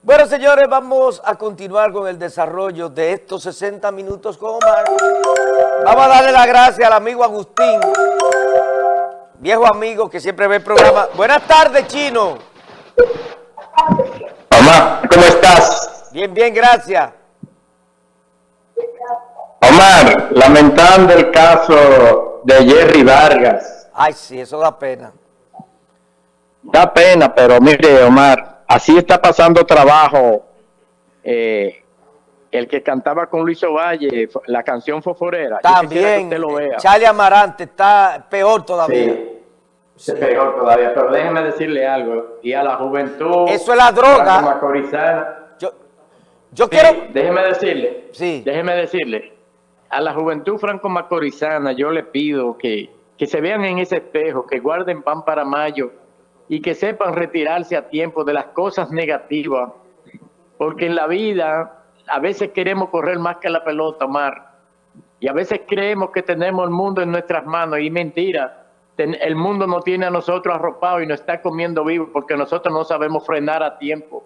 Bueno, señores, vamos a continuar con el desarrollo de estos 60 minutos con Omar. Vamos a darle las gracias al amigo Agustín, viejo amigo que siempre ve el programa. Buenas tardes, Chino. Omar, ¿cómo estás? Bien, bien, gracias. Omar, lamentando el caso de Jerry Vargas. Ay, sí, eso da pena. Da pena, pero mire, Omar, así está pasando trabajo. Eh, el que cantaba con Luis Ovalle, la canción Foforera. También, Charlie Amarante está peor todavía. Sí, peor todavía, pero déjeme decirle algo. Y a la juventud... Eso es la droga. Yo, yo quiero... Déjeme decirle. Sí. Déjeme decirle. A la juventud franco-macorizana yo le pido que, que se vean en ese espejo, que guarden pan para mayo y que sepan retirarse a tiempo de las cosas negativas, porque en la vida a veces queremos correr más que la pelota, Mar, y a veces creemos que tenemos el mundo en nuestras manos, y mentira, el mundo no tiene a nosotros arropado y nos está comiendo vivo porque nosotros no sabemos frenar a tiempo.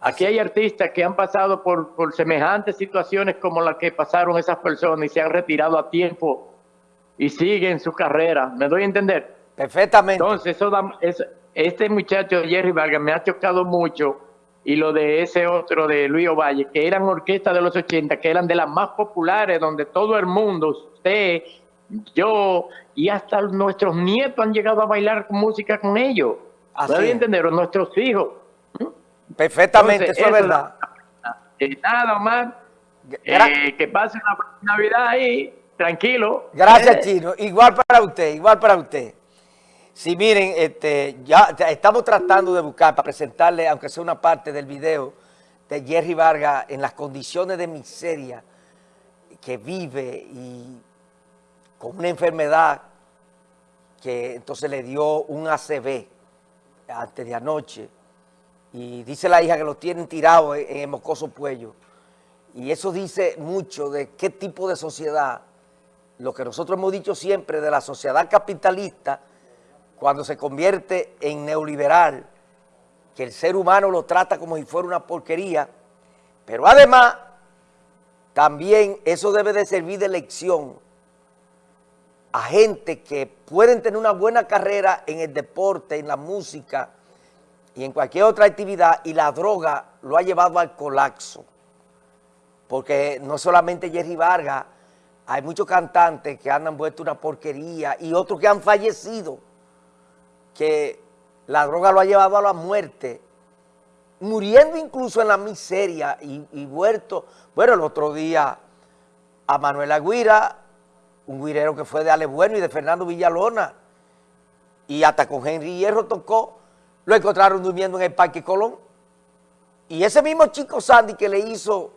Aquí hay artistas que han pasado por, por semejantes situaciones como las que pasaron esas personas y se han retirado a tiempo y siguen su carrera. ¿Me doy a entender? Perfectamente. Entonces, eso este muchacho Jerry Vargas me ha chocado mucho y lo de ese otro de Luis Ovalle, que eran orquestas de los 80, que eran de las más populares, donde todo el mundo, usted, yo y hasta nuestros nietos han llegado a bailar música con ellos. Así ¿No entender? nuestros hijos. Perfectamente, eso es verdad. Nada más, eh, que pase una Navidad ahí, tranquilo. Gracias, eh. Chino. Igual para usted, igual para usted. Sí, miren, este, ya estamos tratando de buscar para presentarle, aunque sea una parte del video, de Jerry Vargas en las condiciones de miseria que vive y con una enfermedad que entonces le dio un ACV antes de anoche. Y dice la hija que lo tienen tirado en el mocoso puello. Y eso dice mucho de qué tipo de sociedad, lo que nosotros hemos dicho siempre de la sociedad capitalista, cuando se convierte en neoliberal, que el ser humano lo trata como si fuera una porquería, pero además también eso debe de servir de lección a gente que pueden tener una buena carrera en el deporte, en la música y en cualquier otra actividad y la droga lo ha llevado al colapso. Porque no solamente Jerry Vargas, hay muchos cantantes que han vuelto una porquería y otros que han fallecido que la droga lo ha llevado a la muerte, muriendo incluso en la miseria y, vuelto. Bueno, el otro día a Manuel Aguira, un guirero que fue de Ale Bueno y de Fernando Villalona, y hasta con Henry Hierro tocó, lo encontraron durmiendo en el Parque Colón. Y ese mismo chico Sandy que le hizo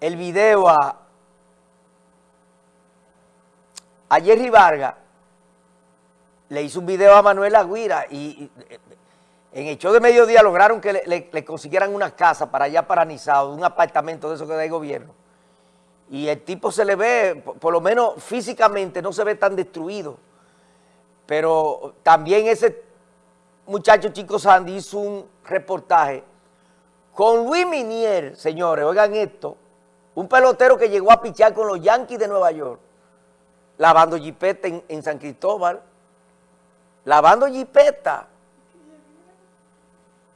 el video a, a Jerry Vargas, le hizo un video a Manuel Aguira y, en el show de mediodía lograron que le, consiguieran una casa para allá paranizado, un apartamento de eso que da el gobierno. Y el tipo se le ve, por, lo menos físicamente, no se ve tan destruido. Pero también ese muchacho Chico Sandy hizo un reportaje con Luis Minier, señores, oigan esto, un pelotero que llegó a pichar con los Yankees de Nueva York, lavando jipete en San Cristóbal, lavando jipeta.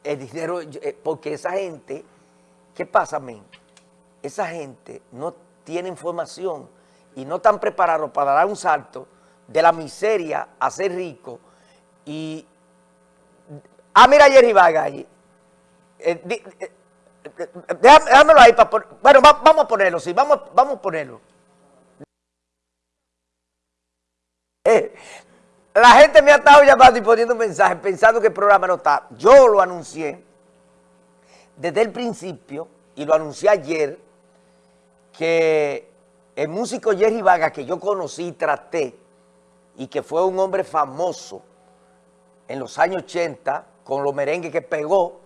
El dinero, eh, porque esa gente, ¿qué pasa, men? Esa gente no tiene información y no están preparados para dar un salto de la miseria a ser rico y... Ah, mira Jerry Vargas allí. Eh, eh, déjamelo ahí para Bueno, vamos a ponerlo, sí, vamos, vamos a ponerlo. La gente me ha estado llamando y poniendo mensajes pensando que el programa no está. Yo lo anuncié desde el principio y lo anuncié ayer que el músico Jerry Vargas que yo conocí y traté y que fue un hombre famoso en los años 80 con los merengues que pegó,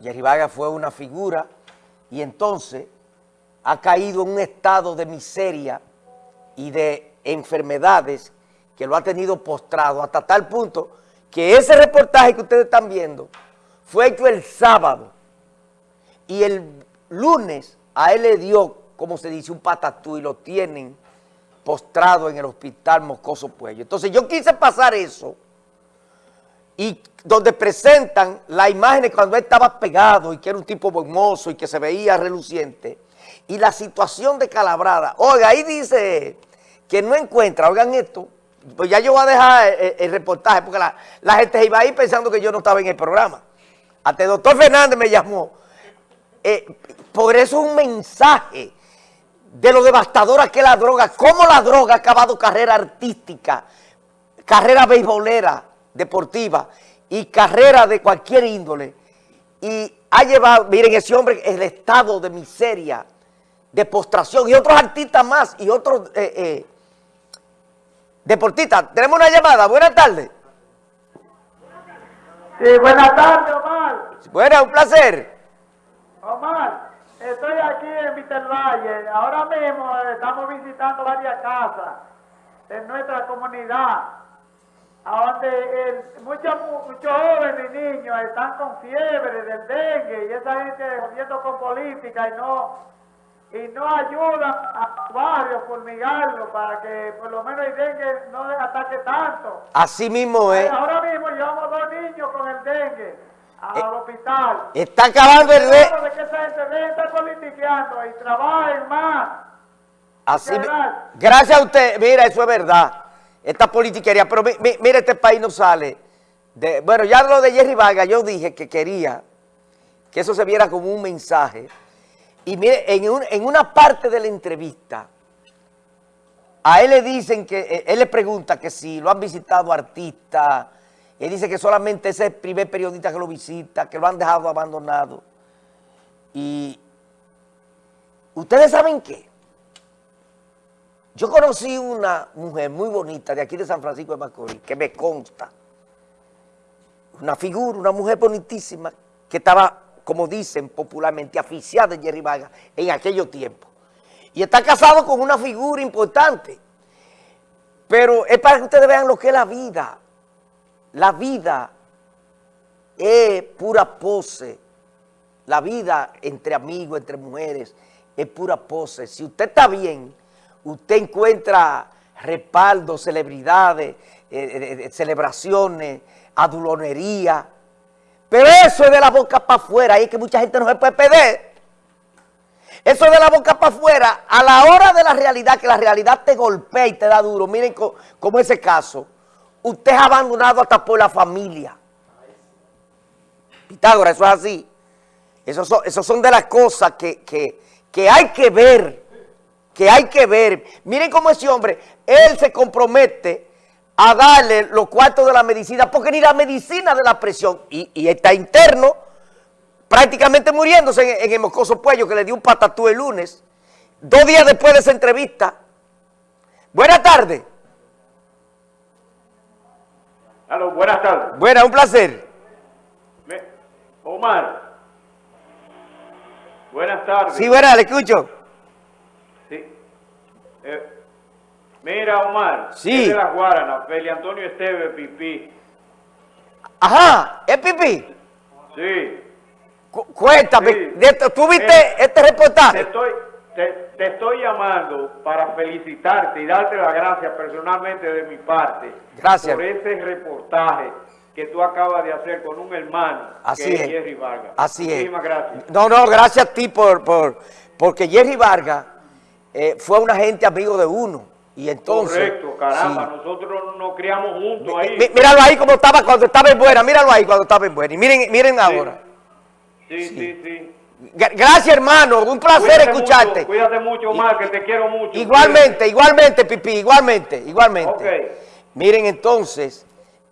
Jerry Vargas fue una figura y entonces ha caído en un estado de miseria y de enfermedades que lo ha tenido postrado hasta tal punto que ese reportaje que ustedes están viendo fue hecho el sábado y el lunes a él le dio, como se dice, un patatú y lo tienen postrado en el hospital Moscoso Puello. Entonces yo quise pasar eso y donde presentan las imágenes cuando él estaba pegado y que era un tipo hermoso y que se veía reluciente y la situación de Calabrada. Oiga, ahí dice que no encuentra, oigan esto, pues ya yo voy a dejar el, reportaje porque la, gente iba ahí pensando que yo no estaba en el programa. Hasta el doctor Fernández me llamó. Eh, por eso es un mensaje de lo devastadora que es la droga, cómo la droga ha acabado carrera artística, carrera beisbolera, deportiva y carrera de cualquier índole. Y ha llevado, miren, ese hombre, el estado de miseria, de postración y otros artistas más y otros eh, eh, deportistas. Tenemos una llamada. Buenas tardes. Sí, buenas tardes, Omar. Buenas, un placer. Omar, estoy aquí en Valle. Ahora mismo estamos visitando varias casas en nuestra comunidad, donde muchos, muchos jóvenes y niños están con fiebre del dengue y esa gente jodiendo con política y no y no ayudan a los barrios para que por lo menos el dengue no ataque tanto. Así mismo es. Ahora mismo llevamos dos niños con el dengue al eh, hospital. Está acabando el dengue. de que esa gente politiqueando y trabajen más. Así, gracias a usted, mira, eso es verdad. Esta politiquería, pero mira, este país no sale. De, bueno, ya lo de Jerry Vargas, yo dije que quería que eso se viera como un mensaje y mire, en, una parte de la entrevista, a él le dicen que, eh, él le pregunta que si lo han visitado artistas, él dice que solamente ese es el primer periodista que lo visita, que lo han dejado abandonado. Y ustedes saben qué, yo conocí una mujer muy bonita de aquí de San Francisco de Macorís, que me consta, una figura, una mujer bonitísima, que estaba como dicen popularmente, aficiada de Jerry Vargas en aquellos tiempos. Y está casado con una figura importante. Pero es para que ustedes vean lo que es la vida. La vida es pura pose. La vida entre amigos, entre mujeres, es pura pose. Si usted está bien, usted encuentra respaldo, celebridades, eh, eh, eh, celebraciones, adulonería, pero eso es de la boca para afuera, y es que mucha gente no se puede perder. Eso es de la boca para afuera. A la hora de la realidad, que la realidad te golpea y te da duro, miren como ese caso, usted es abandonado hasta por la familia. Pitágoras, eso es así. Esos son, son de las cosas que, que hay que ver, que hay que ver. Miren cómo ese hombre, él se compromete a darle los cuartos de la medicina, porque ni la medicina de la presión, y, está interno, prácticamente muriéndose en, el Moscoso Puello, que le dio un patatú el lunes, dos días después de esa entrevista. Buenas tardes. Aló, buenas tardes. Buenas, un placer. Omar. Buenas tardes. Sí, buenas, le escucho. Sí. Eh, Mira, Omar, sí. es de las Guaranas, Feli Antonio Esteve, Pipí. Ajá, ¿es Pipí? Sí. cuéntame, ¿tú viste este reportaje? Te estoy, te, estoy llamando para felicitarte y darte las gracias personalmente de mi parte. Gracias. Por ese reportaje que tú acabas de hacer con un hermano, Así que es, Jerry Vargas. Así Muchísimas gracias. No, no, gracias a ti por, por porque Jerry Vargas eh, fue un agente amigo de uno. Y entonces... Correcto, caramba, nosotros nos criamos juntos ahí. míralo ahí como estaba cuando estaba en buena, míralo ahí cuando estaba en buena. Y miren, miren ahora. Sí, sí, sí. Gracias, hermano. Un placer escucharte. cuídate mucho más, que te quiero mucho. Igualmente, igualmente, Pipi, igualmente, igualmente. Miren, entonces,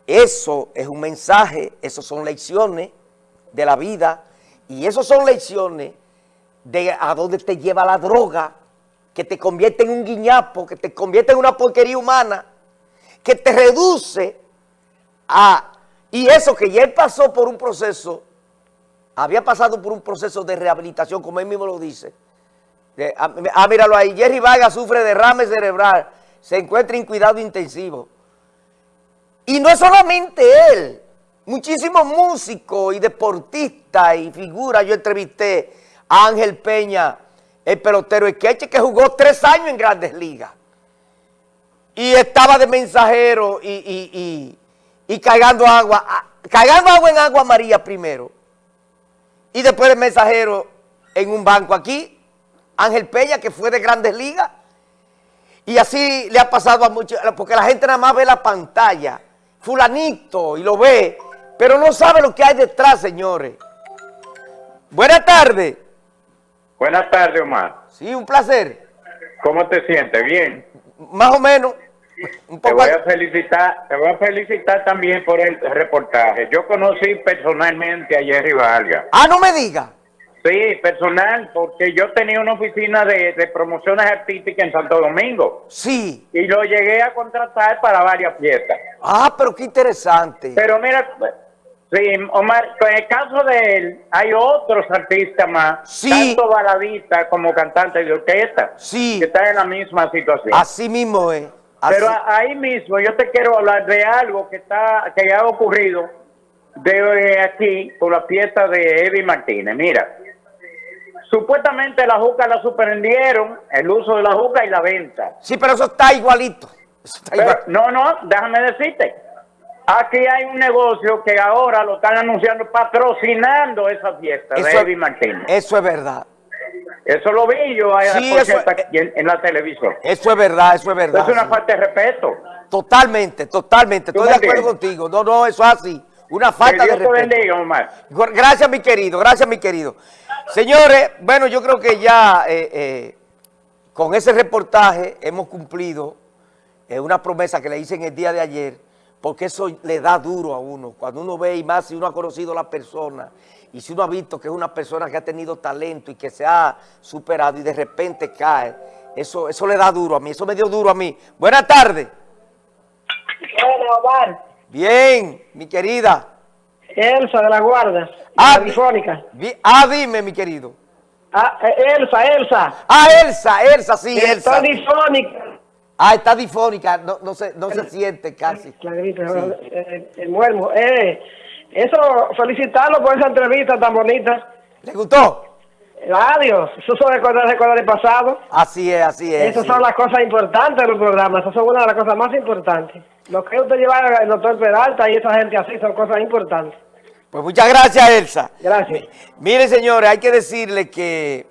eso es un mensaje, eso son lecciones de la vida y eso son lecciones de a dónde te lleva la droga, que te convierte en un guiñapo, que te convierte en una porquería humana, que te reduce a... Y eso que ya él pasó por un proceso, había pasado por un proceso de rehabilitación, como él mismo lo dice. ah, ah míralo ahí, Jerry Vargas sufre derrame cerebral, se encuentra en cuidado intensivo. Y no es solamente él, muchísimos músicos y deportistas y figuras. Yo entrevisté a Ángel Peña, el pelotero Esqueche, que jugó tres años en Grandes Ligas. Y estaba de mensajero y, y, y, cargando agua, cargando agua en agua María primero. Y después de mensajero en un banco aquí, Ángel Peña, que fue de Grandes Ligas. Y así le ha pasado a muchos, porque la gente nada más ve la pantalla, fulanito, y lo ve, pero no sabe lo que hay detrás, señores. Buenas tardes. Buenas tardes, Omar. Sí, un placer. ¿Cómo te sientes? ¿Bien? Más o menos. te voy a felicitar, te voy a felicitar también por el reportaje. Yo conocí personalmente a Jerry Vargas. Ah, no me diga. Sí, personal, porque yo tenía una oficina de, de, promociones artísticas en Santo Domingo. Sí. Y lo llegué a contratar para varias fiestas. Ah, pero qué interesante. Pero mira, sí, Omar, en el caso de él, hay otros artistas más, sí. tanto baladistas como cantantes de orquesta, sí. que están en la misma situación. Así mismo es. Pero ahí mismo yo te quiero hablar de algo que está que ha ocurrido de aquí con la fiesta de Eddie Martínez. Mira, Supuestamente la juca la suspendieron, el uso de la juca y la venta. Sí, pero eso está igualito. No, no, déjame decirte. Aquí hay un negocio que ahora lo están anunciando, patrocinando esa fiesta de Eddie Martínez. Eso es verdad. Eso lo vi yo en, la televisión. Eso es verdad, eso es verdad. Es una falta de respeto. Totalmente, totalmente. Estoy de acuerdo contigo. No, no, eso es así. Una falta de respeto. Bendiga, Omar. Gracias, mi querido. Gracias, mi querido. Señores, bueno, yo creo que ya eh, eh, con ese reportaje hemos cumplido eh, una promesa que le hice en el día de ayer, porque eso le da duro a uno. Cuando uno ve, y más si uno ha conocido a la persona, y si uno ha visto que es una persona que ha tenido talento y que se ha superado y de repente cae, eso, eso le da duro a mí, eso me dio duro a mí. Buenas tardes. Buenas, Bien, mi querida. Elsa de la Guardia, ah, Telefónica. Ah, dime, mi querido. Ah, eh, Elsa, Elsa. Ah, Elsa, Elsa, sí, Elsa. Está difónica. Ah, está difónica, no, no, se, no se siente casi. Clarito, el, el, muermo. Eh, eso, felicitarlo por esa entrevista tan bonita. ¿Le gustó? Adiós, eso son recuerdos del pasado. Así es, así es. Esas son las cosas importantes de los programas, esas son una de las cosas más importantes. Lo que usted lleva el doctor Peralta y esa gente así son cosas importantes. Pues muchas gracias, Elsa. Gracias. Mire, señores, hay que decirle que